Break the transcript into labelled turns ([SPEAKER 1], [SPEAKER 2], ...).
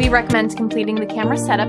[SPEAKER 1] We recommend completing the camera setup